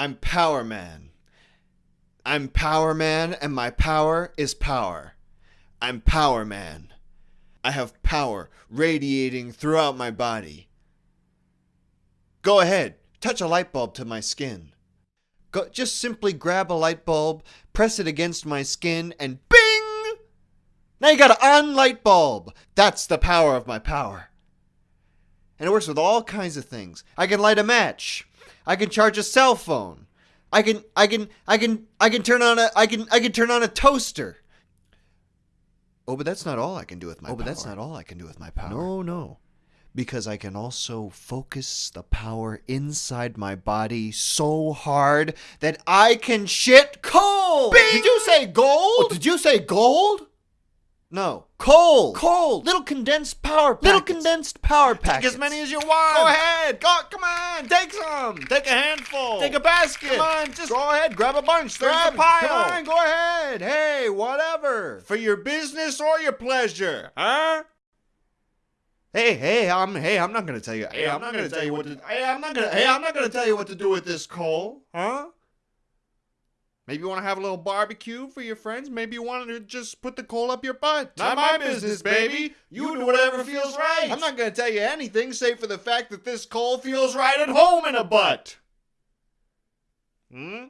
I'm Power Man. I'm Power Man, and my power is power. I'm Power Man. I have power radiating throughout my body. Go ahead, touch a light bulb to my skin. Go, just simply grab a light bulb, press it against my skin, and bing! Now you got an on light bulb. That's the power of my power. And it works with all kinds of things. I can light a match. I can charge a cell phone. I can I can I can I can turn on a I can I can turn on a toaster. Oh, but that's not all I can do with my Oh, but power. that's not all I can do with my power. No, no. Because I can also focus the power inside my body so hard that I can shit coal. Oh, did you say gold? Oh, did you say gold? No, coal. Coal. Little condensed power packets. Little condensed power Take as many as you want. Go ahead. Go. Come on. Take some. Take a handful. Take a basket. Come on, just go ahead. Grab a bunch. Grab the pile. Come on, go ahead. Hey, whatever. For your business or your pleasure, huh? Hey, hey, I'm hey, I'm not gonna tell you. Hey, I'm not gonna tell you what to. Hey, I'm not gonna. Hey, I'm not gonna tell you what to do with this coal, huh? Maybe you want to have a little barbecue for your friends. Maybe you want to just put the coal up your butt. Not my business, baby. You do whatever feels right. I'm not gonna tell you anything save for the fact that this coal feels feels right at home in a butt. Hmm?